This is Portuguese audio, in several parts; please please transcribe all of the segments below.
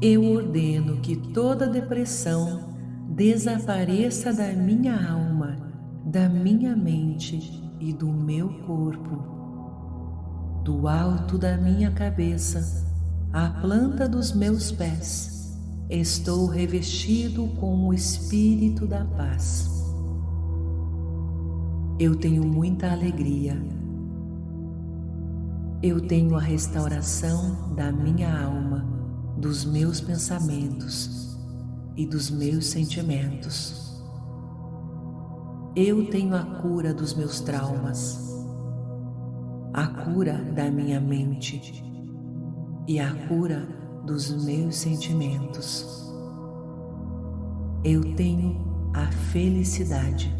Eu ordeno que toda depressão desapareça da minha alma, da minha mente e do meu corpo. Do alto da minha cabeça à planta dos meus pés, estou revestido com o Espírito da paz. Eu tenho muita alegria. Eu tenho a restauração da minha alma dos meus pensamentos e dos meus sentimentos. Eu tenho a cura dos meus traumas, a cura da minha mente e a cura dos meus sentimentos. Eu tenho a felicidade.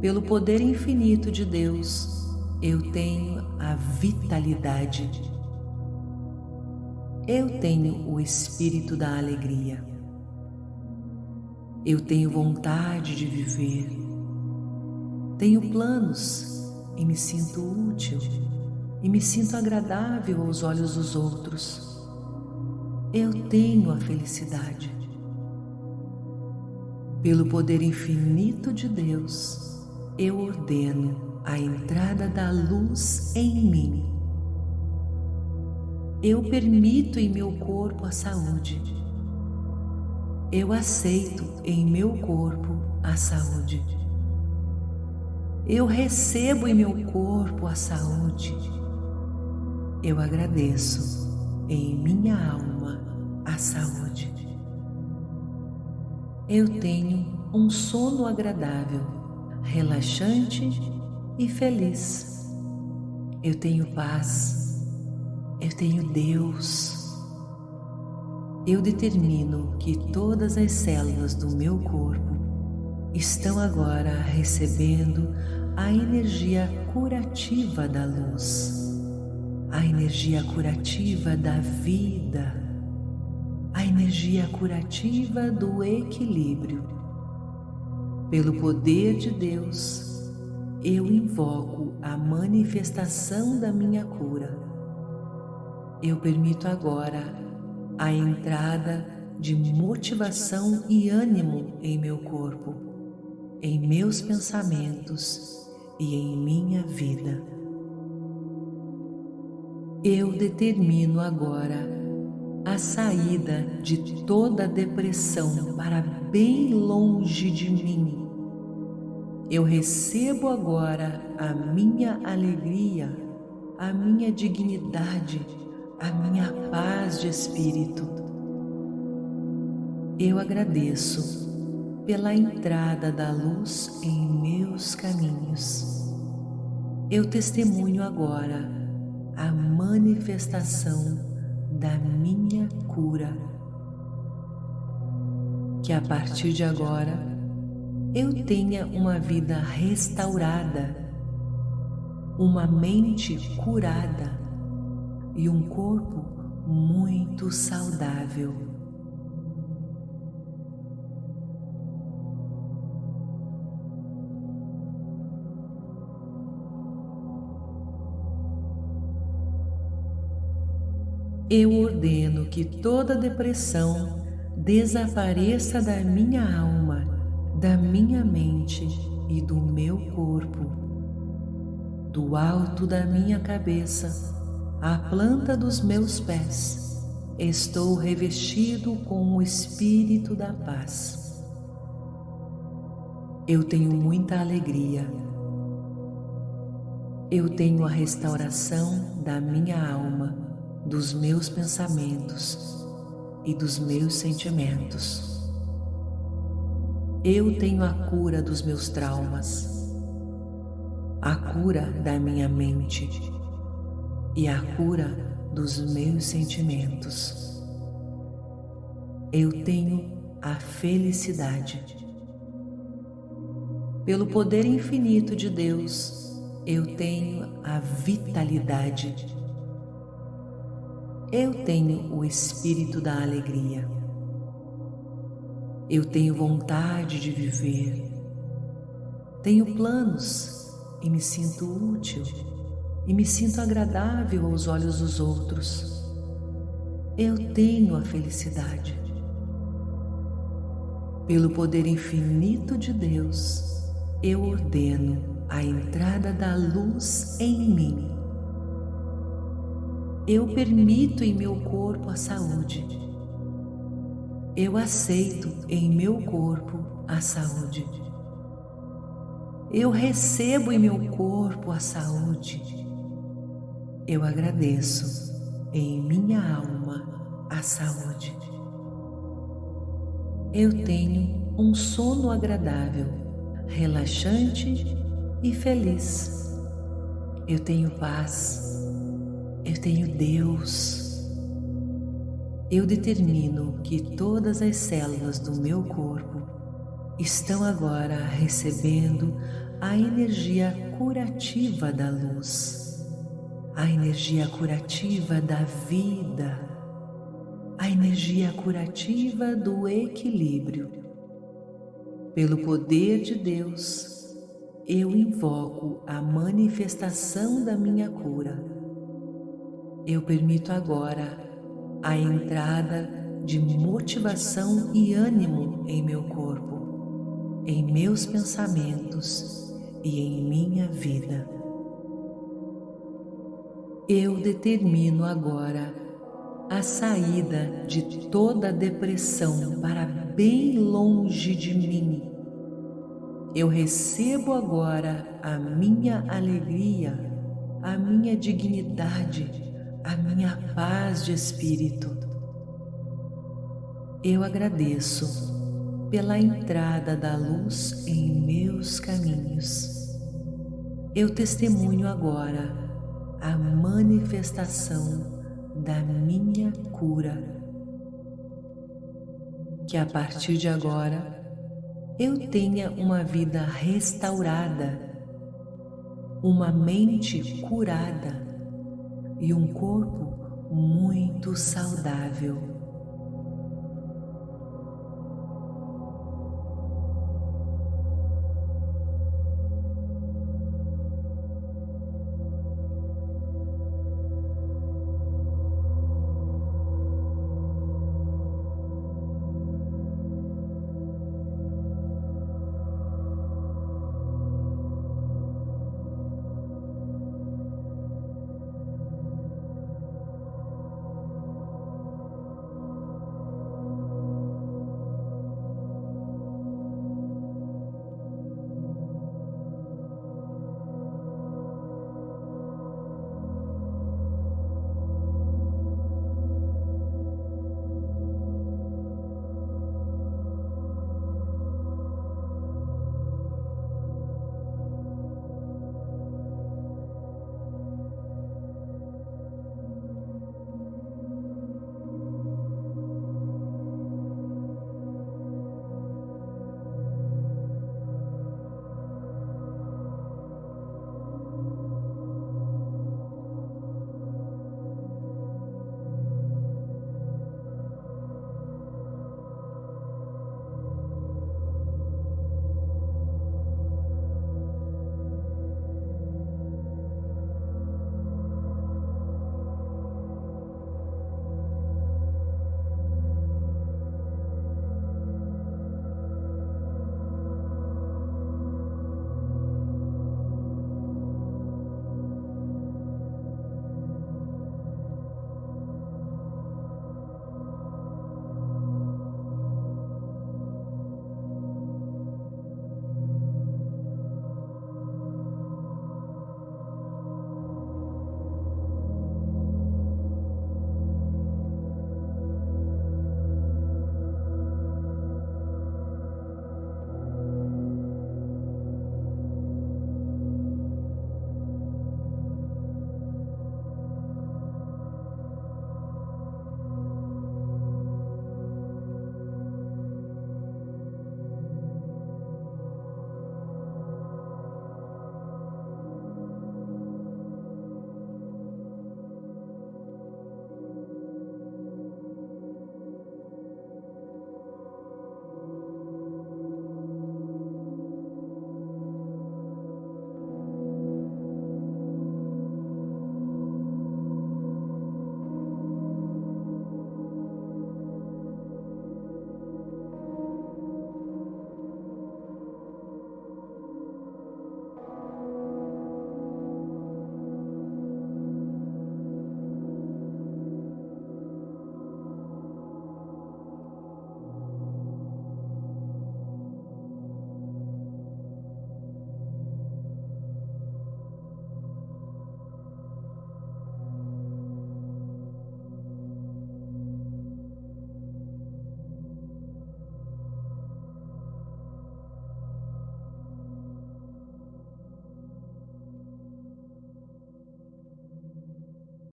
Pelo poder infinito de Deus, eu tenho a vitalidade eu tenho o espírito da alegria. Eu tenho vontade de viver. Tenho planos e me sinto útil e me sinto agradável aos olhos dos outros. Eu tenho a felicidade. Pelo poder infinito de Deus, eu ordeno a entrada da luz em mim eu permito em meu corpo a saúde. Eu aceito em meu corpo a saúde. Eu recebo em meu corpo a saúde. Eu agradeço em minha alma a saúde. Eu tenho um sono agradável, relaxante e feliz. Eu tenho paz eu tenho Deus. Eu determino que todas as células do meu corpo estão agora recebendo a energia curativa da luz, a energia curativa da vida, a energia curativa do equilíbrio. Pelo poder de Deus, eu invoco a manifestação da minha cura eu permito agora a entrada de motivação e ânimo em meu corpo, em meus pensamentos e em minha vida. Eu determino agora a saída de toda depressão para bem longe de mim. Eu recebo agora a minha alegria, a minha dignidade a minha paz de espírito. Eu agradeço pela entrada da luz em meus caminhos. Eu testemunho agora a manifestação da minha cura. Que a partir de agora eu tenha uma vida restaurada, uma mente curada e um corpo muito saudável. Eu ordeno que toda depressão desapareça da minha alma, da minha mente e do meu corpo. Do alto da minha cabeça à planta dos meus pés, estou revestido com o Espírito da paz. Eu tenho muita alegria. Eu tenho a restauração da minha alma, dos meus pensamentos e dos meus sentimentos. Eu tenho a cura dos meus traumas, a cura da minha mente e a cura dos meus sentimentos. Eu tenho a felicidade. Pelo poder infinito de Deus, eu tenho a vitalidade. Eu tenho o espírito da alegria. Eu tenho vontade de viver. Tenho planos e me sinto útil e me sinto agradável aos olhos dos outros. eu tenho a felicidade. Pelo poder infinito de Deus, eu ordeno a entrada da luz em mim. Eu permito em meu corpo a saúde. Eu aceito em meu corpo a saúde. Eu recebo em meu corpo a saúde. Eu agradeço em minha alma a saúde. Eu tenho um sono agradável, relaxante e feliz. Eu tenho paz. Eu tenho Deus. Eu determino que todas as células do meu corpo estão agora recebendo a energia curativa da luz, a energia curativa da vida a energia curativa do equilíbrio. Pelo poder de Deus, eu invoco a manifestação da minha cura. Eu permito agora a entrada de motivação e ânimo em meu corpo, em meus pensamentos e em minha vida. Eu determino agora a saída de toda depressão para bem longe de mim. Eu recebo agora a minha alegria, a minha dignidade, a minha paz de espírito. Eu agradeço pela entrada da luz em meus caminhos. Eu testemunho agora a manifestação da minha cura. Que a partir de agora eu tenha uma vida restaurada, uma mente curada e um corpo muito saudável.